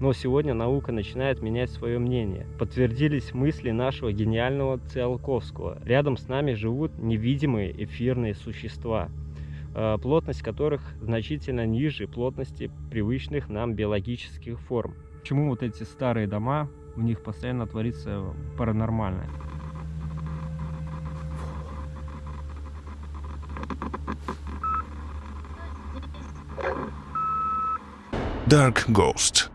Но сегодня наука начинает менять свое мнение. Подтвердились мысли нашего гениального Циолковского. Рядом с нами живут невидимые эфирные существа, э, плотность которых значительно ниже плотности привычных нам биологических форм. Почему вот эти старые дома, в них постоянно творится паранормальное? Dark Ghost.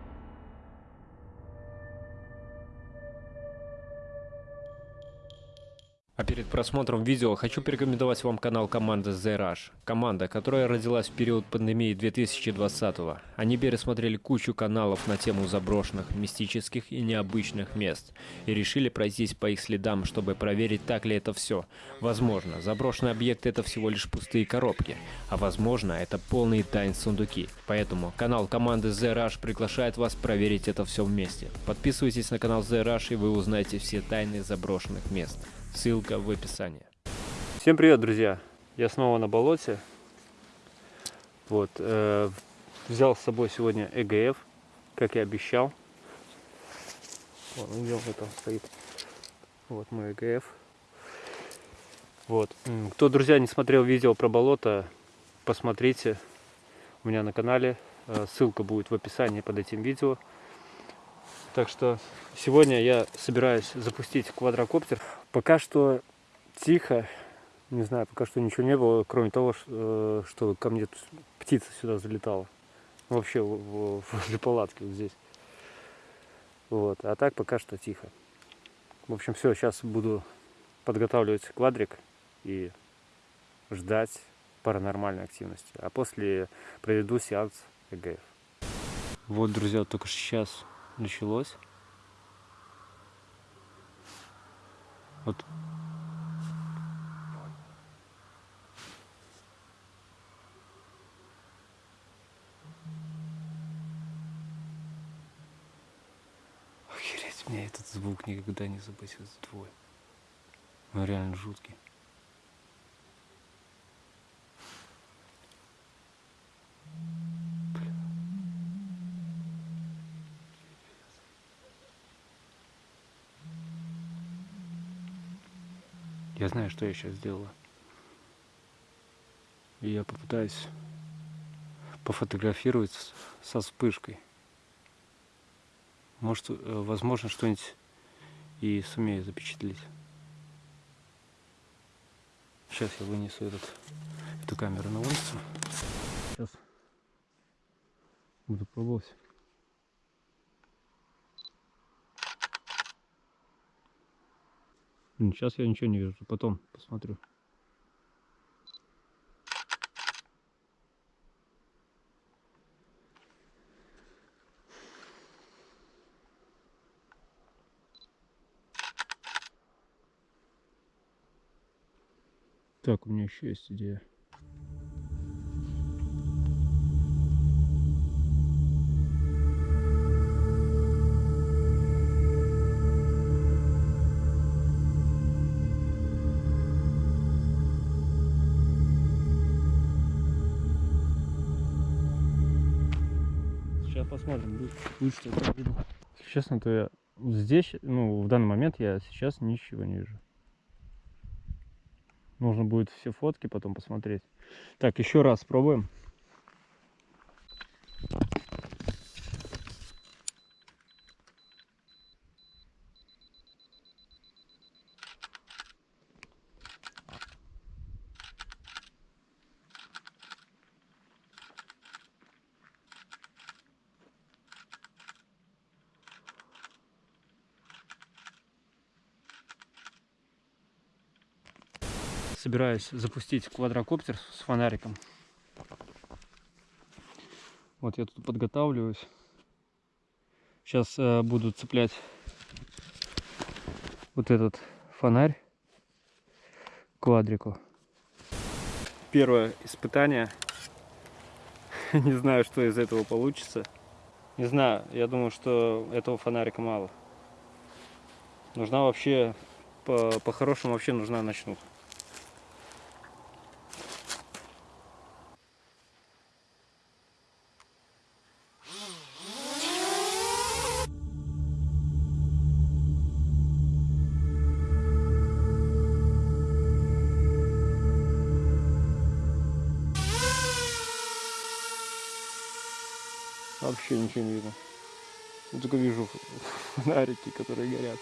А перед просмотром видео хочу порекомендовать вам канал команды The Rush. Команда, которая родилась в период пандемии 2020 -го. Они пересмотрели кучу каналов на тему заброшенных, мистических и необычных мест. И решили пройтись по их следам, чтобы проверить, так ли это все. Возможно, заброшенные объекты это всего лишь пустые коробки. А возможно, это полные тайн сундуки. Поэтому канал команды The Rush приглашает вас проверить это все вместе. Подписывайтесь на канал The Rush и вы узнаете все тайны заброшенных мест. Ссылка в описании. Всем привет, друзья! Я снова на болоте. Вот, э, взял с собой сегодня ЭГФ, как и обещал. Вон, видел, там стоит. Вот мой ЭГФ. Вот. Кто, друзья, не смотрел видео про болото, посмотрите у меня на канале. Э, ссылка будет в описании под этим видео. Так что сегодня я собираюсь запустить квадрокоптер. Пока что тихо, не знаю, пока что ничего не было, кроме того, э, что ко мне птица сюда залетала. Вообще возле палатки вот здесь. Вот. А так пока что тихо. В общем, все, сейчас буду подготавливать квадрик и ждать паранормальной активности. А после проведу сеанс ЭГФ. Вот, друзья, только сейчас началось. Вот. Охереть, мне этот звук никогда не забыть, этот твой. Он реально жуткий. Я знаю, что я сейчас сделала. И я попытаюсь пофотографировать со вспышкой. Может, э, возможно, что-нибудь и сумею запечатлеть. Сейчас я вынесу этот, эту камеру на улицу. Сейчас буду пробовать. Сейчас я ничего не вижу, потом посмотрю. Так, у меня еще есть идея. Посмотрим, будет, что-то видно. Честно, то я здесь, ну, в данный момент я сейчас ничего не вижу. Нужно будет все фотки потом посмотреть. Так, еще раз пробуем. Собираюсь запустить квадрокоптер с фонариком. Вот я тут подготавливаюсь. Сейчас э, буду цеплять вот этот фонарь квадрику. Первое испытание. Не знаю, что из этого получится. Не знаю, я думаю, что этого фонарика мало. Нужна вообще, по-хорошему по вообще нужна ночнуха. Вообще ничего не видно. Я только вижу фонарики, которые горят.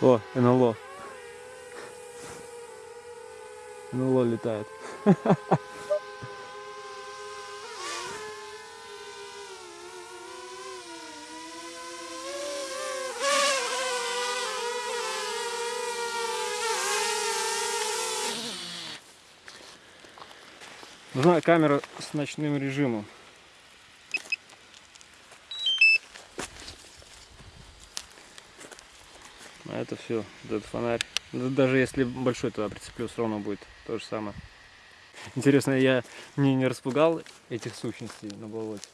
О, НЛО. НЛО летает. Нужна камера с ночным режимом. А это все, этот фонарь. Да Даже если большой туда прицеплю, все равно будет то же самое. Интересно, я не, не распугал этих сущностей на болоте?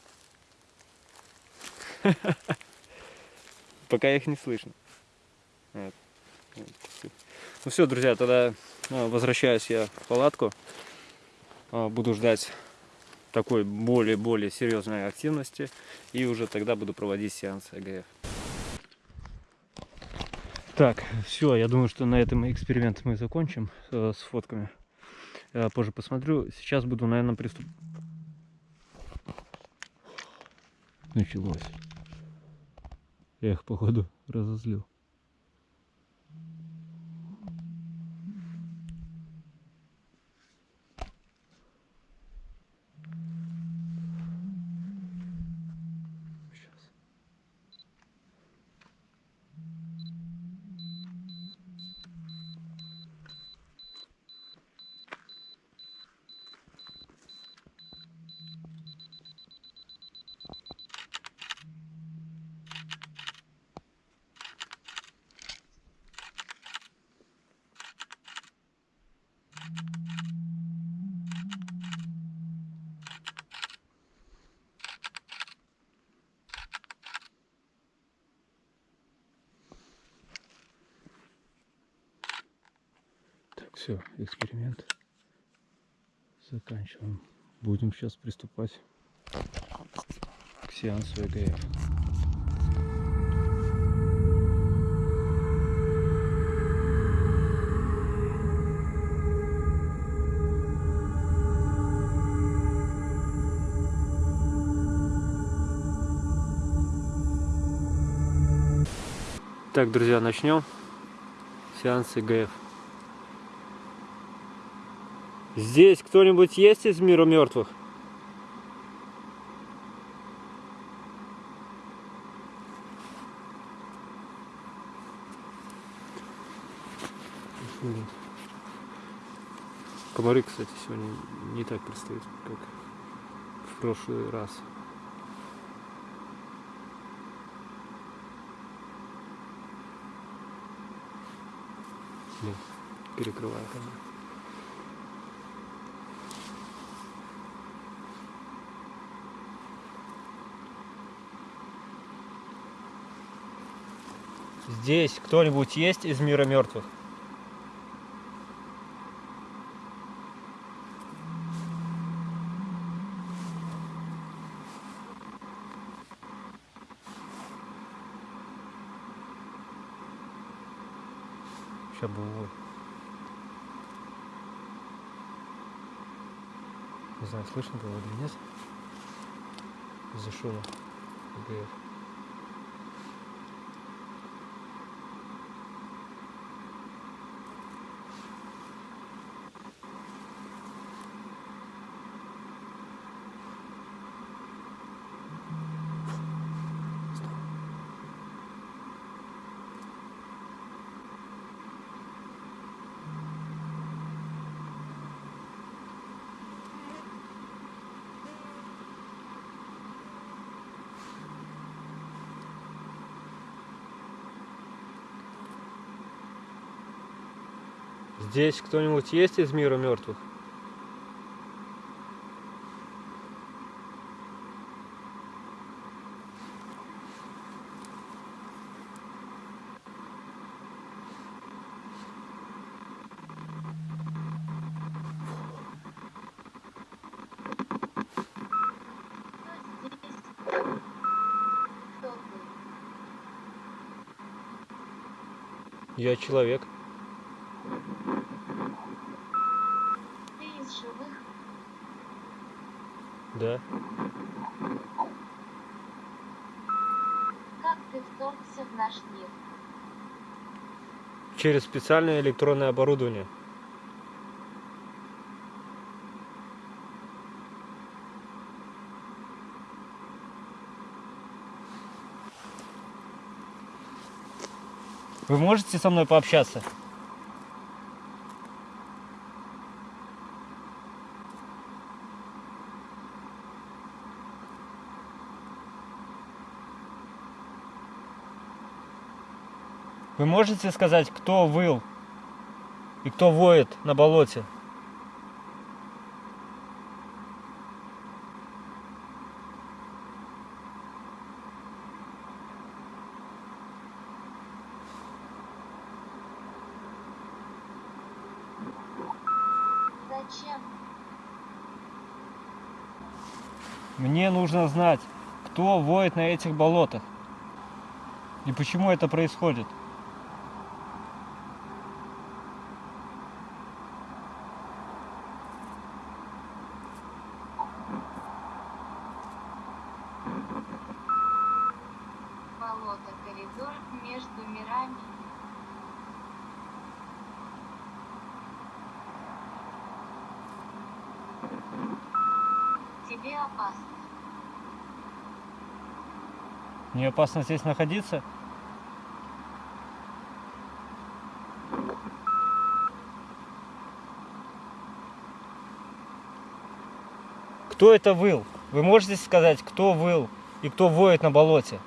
Пока их не слышно. Ну все, друзья, тогда а, возвращаюсь я в палатку. А, Буду ждать такой более-более серьезной активности. И уже тогда буду проводить сеанс ЭГФ. Так, все, я думаю, что на этом эксперимент мы закончим э, с фотками. Я позже посмотрю. Сейчас буду, наверное, приступ... Началось. Я их, походу, разозлил. Все, эксперимент заканчиваем. Будем сейчас приступать к сеансу ЭГФ. Так, друзья, начнем сеанс ИГФ. Здесь кто-нибудь есть из мира мертвых? Комары, кстати, сегодня не так пристают, как в прошлый раз. Нет, перекрываю камеру. Здесь кто-нибудь есть из мира мертвых? Сейчас было. Не знаю, слышно было или нет. Из-за шума. ГФ. Здесь кто-нибудь есть из мира мертвых? Я человек. Ты из живых? Да. Как ты вторгся в наш мир? Через специальное электронное оборудование. Вы можете со мной пообщаться? Вы можете сказать, кто выл и кто воет на болоте? Зачем? Мне нужно знать, кто воет на этих болотах. И почему это происходит. Тебе опасно. Мне опасно здесь находиться? Кто это выл? Вы можете сказать, кто выл и кто воет на болоте?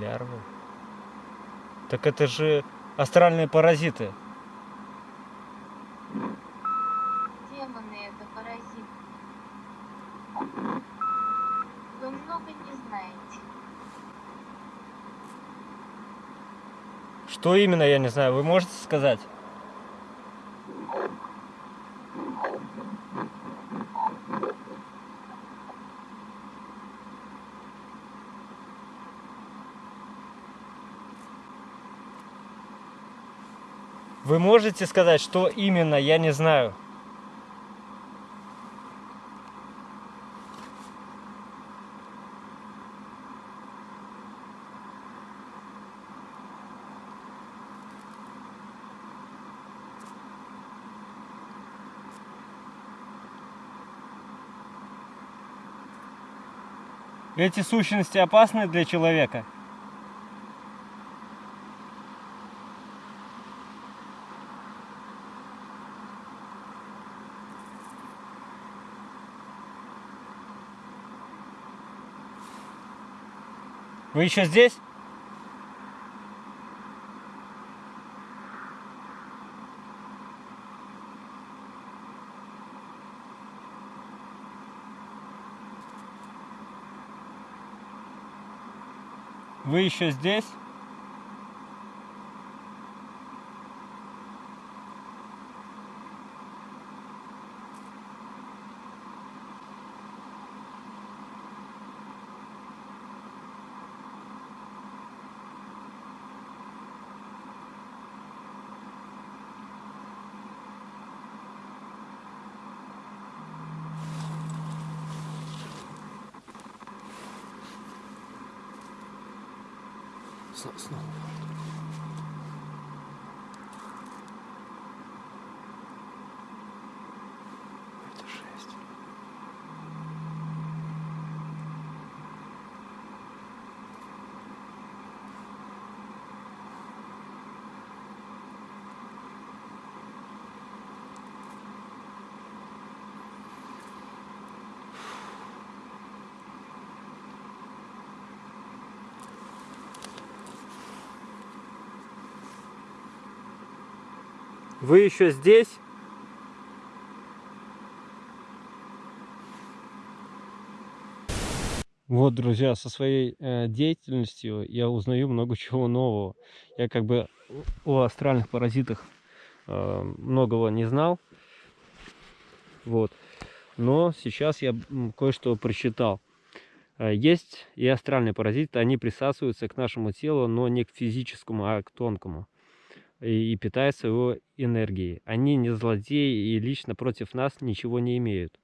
Лярвы. Так это же астральные паразиты. Демоны это паразиты. Вы много не знаете. Что именно, я не знаю. Вы можете сказать? Вы можете сказать, что именно, я не знаю. Эти сущности опасны для человека? Вы еще здесь? Вы еще здесь? Снова. Это Вы еще здесь? Вот, друзья, со своей э, деятельностью я узнаю много чего нового. Я как бы о астральных паразитах э, многого не знал. Вот. Но сейчас я кое-что прочитал. Э, есть и астральные паразиты, они присасываются к нашему телу, но не к физическому, а к тонкому. И, питаются его энергией. Они не злодеи и лично против нас ничего не имеют.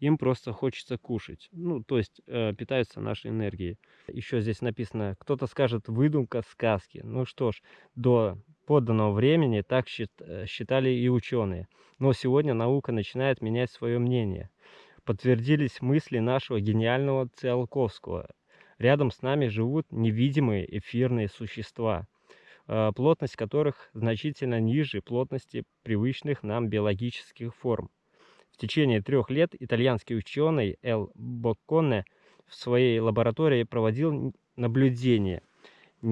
Им просто хочется кушать. Ну, то есть э, питаются нашей энергией. Еще здесь написано, кто-то скажет выдумка сказки. Ну что ж, до подданного времени так э, считали и ученые. Но сегодня наука начинает менять свое мнение. Подтвердились мысли нашего гениального Циолковского. Рядом с нами живут невидимые эфирные существа, плотность которых значительно ниже плотности привычных нам биологических форм. В течение трех лет итальянский ученый Эл Бокконе в своей лаборатории проводил наблюдения Э,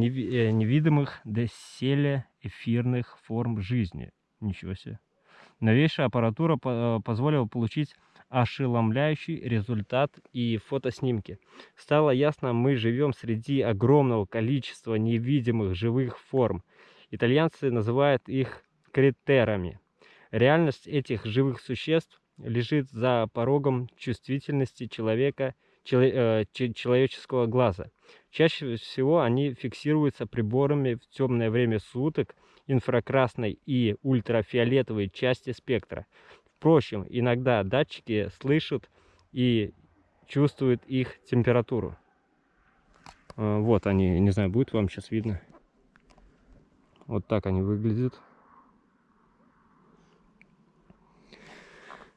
невидимых доселе эфирных форм жизни. Ничего себе. Новейшая аппаратура э, позволила получить ошеломляющий результат и фотоснимки. Стало ясно, мы живем среди огромного количества невидимых живых форм. Итальянцы называют их критерами. Реальность этих живых существ лежит за порогом чувствительности человека – Э, человеческого глаза. Чаще всего они фиксируются приборами в темное время суток инфракрасной и ультрафиолетовой части спектра. Впрочем, иногда датчики слышат и чувствуют их температуру. Э, вот они, не знаю, будет вам сейчас видно. Вот так они выглядят.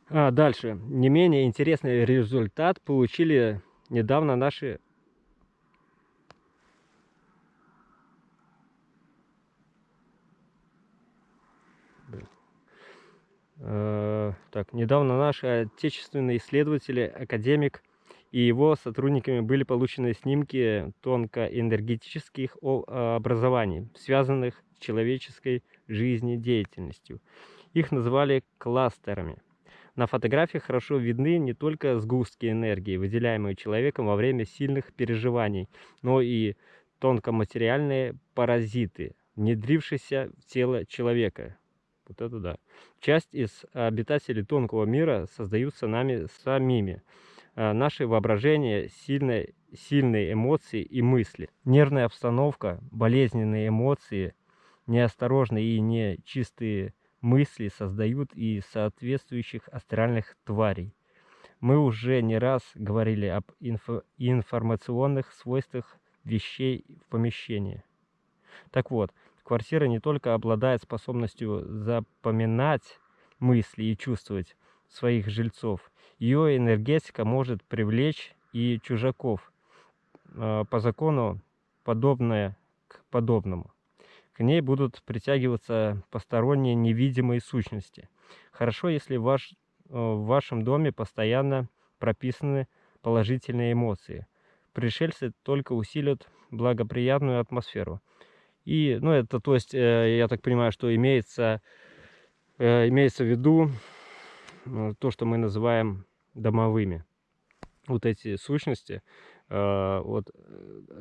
А дальше. Не менее интересный результат получили недавно наши так, недавно наши отечественные исследователи, академик и его сотрудниками были получены снимки тонкоэнергетических образований, связанных с человеческой жизнедеятельностью. Их называли кластерами. На фотографиях хорошо видны не только сгустки энергии, выделяемые человеком во время сильных переживаний, но и тонкоматериальные паразиты, внедрившиеся в тело человека. Вот это да. Часть из обитателей тонкого мира создаются нами самими. А, наше воображение, сильные, сильные эмоции и мысли. Нервная обстановка, болезненные эмоции, неосторожные и нечистые мысли создают и соответствующих астральных тварей. Мы уже не раз говорили об инфо информационных свойствах вещей в помещении. Так вот, квартира не только обладает способностью запоминать мысли и чувствовать своих жильцов, ее энергетика может привлечь и чужаков, а, по закону подобное к подобному. К ней будут притягиваться посторонние невидимые сущности. Хорошо, если ваш, э, в вашем доме постоянно прописаны положительные эмоции. Пришельцы только усилят благоприятную атмосферу. И, ну, это, то есть, э, я так понимаю, что имеется, э, имеется в виду то, что мы называем домовыми. Вот эти сущности, вот,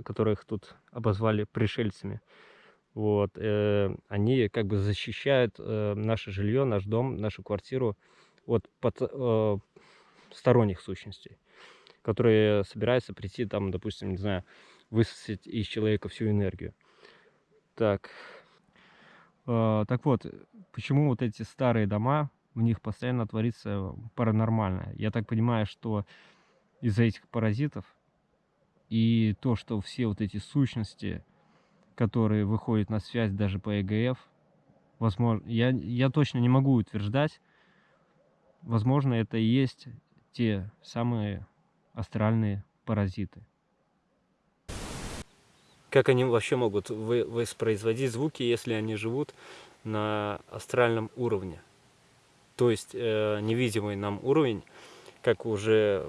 которых тут обозвали пришельцами, вот, э, они как бы защищают э, наше жилье, наш дом, нашу квартиру от под, э, сторонних сущностей, которые собираются прийти там, допустим, не знаю, высосать из человека всю энергию. Так, э, так вот, почему вот эти старые дома, в них постоянно творится паранормальное? Я так понимаю, что из-за этих паразитов и то, что все вот эти сущности которые выходят на связь даже по ЭГФ. Возможно, я, я точно не могу утверждать. Возможно, это и есть те самые астральные паразиты. Как они вообще могут воспроизводить звуки, если они живут на астральном уровне? То есть э, невидимый нам уровень, как уже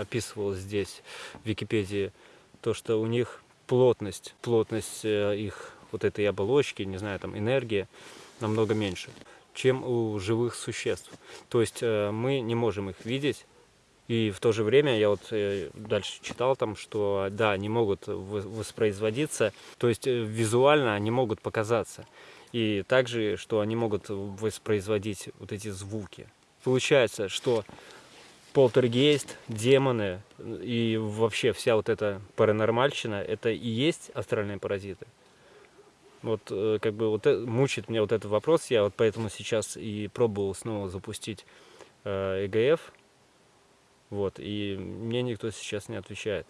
описывалось здесь в Википедии, то, что у них плотность, плотность э, их вот этой оболочки, не знаю, там энергия намного меньше, чем у живых существ. То есть э, мы не можем их видеть, и в то же время я вот э, дальше читал там, что да, они могут воспроизводиться, то есть визуально они могут показаться. И также, что они могут воспроизводить вот эти звуки. Получается, что полтергейст, демоны и вообще вся вот эта паранормальщина, это и есть астральные паразиты? Вот э, как бы вот э- мучит меня вот этот вопрос, я вот поэтому сейчас и пробовал снова запустить э, ЭГФ, вот, и мне никто сейчас не отвечает.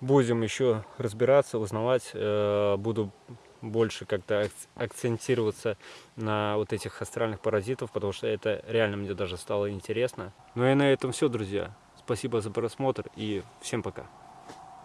Будем еще разбираться, узнавать, э, буду больше как-то ак- акцентироваться на вот этих астральных паразитов, потому что это реально мне даже стало интересно. Ну и на этом все, друзья. Спасибо за просмотр и всем пока.